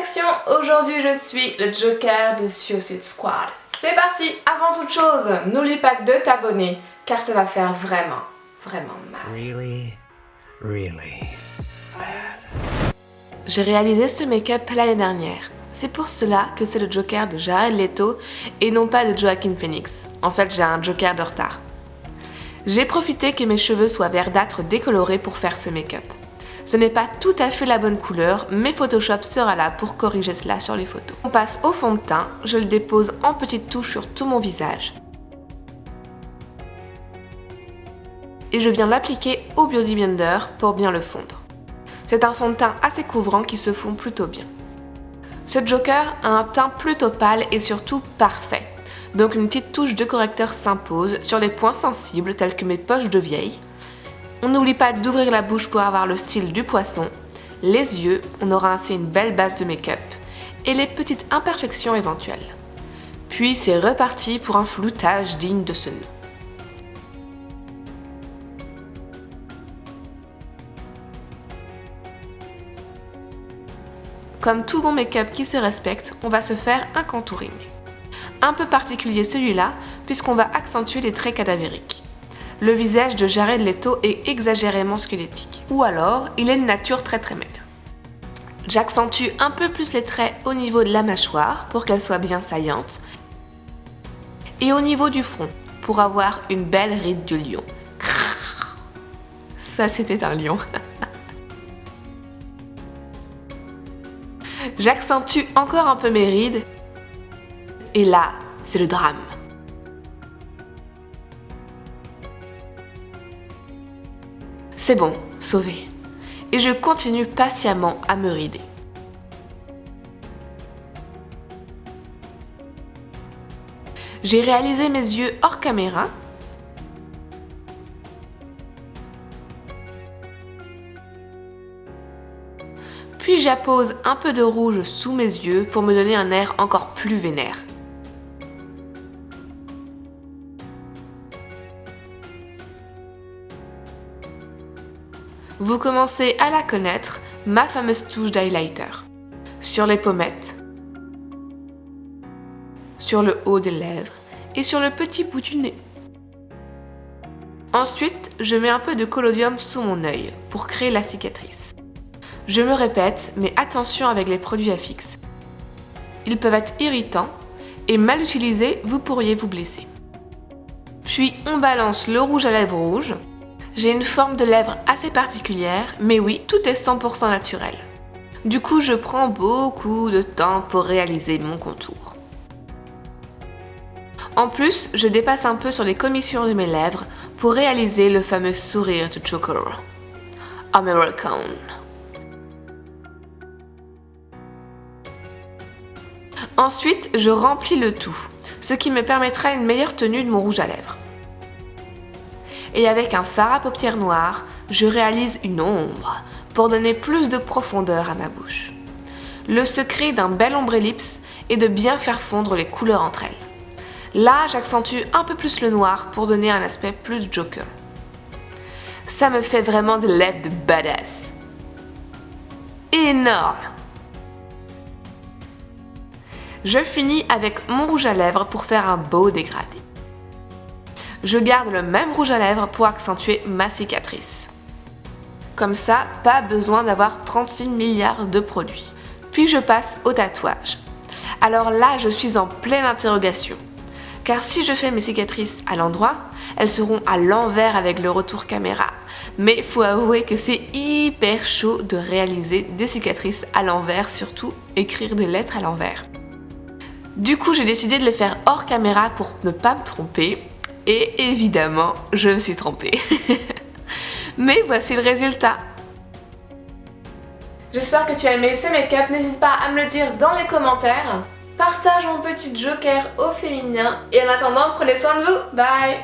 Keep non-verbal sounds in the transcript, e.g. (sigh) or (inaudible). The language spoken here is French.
perfection, aujourd'hui je suis le Joker de Suicide Squad. C'est parti Avant toute chose, n'oublie pas de t'abonner, car ça va faire vraiment, vraiment mal. Really, really bad. J'ai réalisé ce make-up l'année dernière. C'est pour cela que c'est le Joker de Jared Leto et non pas de Joaquin Phoenix. En fait, j'ai un Joker de retard. J'ai profité que mes cheveux soient verdâtres décolorés pour faire ce make-up. Ce n'est pas tout à fait la bonne couleur, mais Photoshop sera là pour corriger cela sur les photos. On passe au fond de teint, je le dépose en petites touches sur tout mon visage. Et je viens l'appliquer au Beauty Blender pour bien le fondre. C'est un fond de teint assez couvrant qui se fond plutôt bien. Ce Joker a un teint plutôt pâle et surtout parfait. Donc une petite touche de correcteur s'impose sur les points sensibles tels que mes poches de vieille, on n'oublie pas d'ouvrir la bouche pour avoir le style du poisson, les yeux, on aura ainsi une belle base de make-up, et les petites imperfections éventuelles. Puis c'est reparti pour un floutage digne de ce nom. Comme tout bon make-up qui se respecte, on va se faire un contouring. Un peu particulier celui-là, puisqu'on va accentuer les traits cadavériques le visage de Jared Leto est exagérément squelettique. Ou alors, il est de nature très très maigre. J'accentue un peu plus les traits au niveau de la mâchoire pour qu'elle soit bien saillante. Et au niveau du front, pour avoir une belle ride de lion. Ça c'était un lion. J'accentue encore un peu mes rides. Et là, c'est le drame. C'est bon, sauvé. Et je continue patiemment à me rider. J'ai réalisé mes yeux hors caméra. Puis j'appose un peu de rouge sous mes yeux pour me donner un air encore plus vénère. Vous commencez à la connaître, ma fameuse touche d'highlighter. Sur les pommettes, sur le haut des lèvres et sur le petit bout du nez. Ensuite, je mets un peu de collodium sous mon œil pour créer la cicatrice. Je me répète, mais attention avec les produits à fixe. Ils peuvent être irritants et mal utilisés, vous pourriez vous blesser. Puis on balance le rouge à lèvres rouge j'ai une forme de lèvres assez particulière, mais oui, tout est 100% naturel. Du coup, je prends beaucoup de temps pour réaliser mon contour. En plus, je dépasse un peu sur les commissions de mes lèvres pour réaliser le fameux sourire de Joker. American. Ensuite, je remplis le tout, ce qui me permettra une meilleure tenue de mon rouge à lèvres et avec un fard à paupières noires, je réalise une ombre pour donner plus de profondeur à ma bouche. Le secret d'un bel ombre ellipse est de bien faire fondre les couleurs entre elles. Là, j'accentue un peu plus le noir pour donner un aspect plus joker. Ça me fait vraiment des lèvres de badass. Énorme Je finis avec mon rouge à lèvres pour faire un beau dégradé je garde le même rouge à lèvres pour accentuer ma cicatrice. Comme ça, pas besoin d'avoir 36 milliards de produits. Puis je passe au tatouage. Alors là, je suis en pleine interrogation. Car si je fais mes cicatrices à l'endroit, elles seront à l'envers avec le retour caméra. Mais faut avouer que c'est hyper chaud de réaliser des cicatrices à l'envers, surtout écrire des lettres à l'envers. Du coup, j'ai décidé de les faire hors caméra pour ne pas me tromper et évidemment, je me suis trompée. (laughs) Mais voici le résultat. J'espère que tu as aimé ce make-up, n'hésite pas à me le dire dans les commentaires. Partage mon petit joker au féminin et en attendant, prenez soin de vous, bye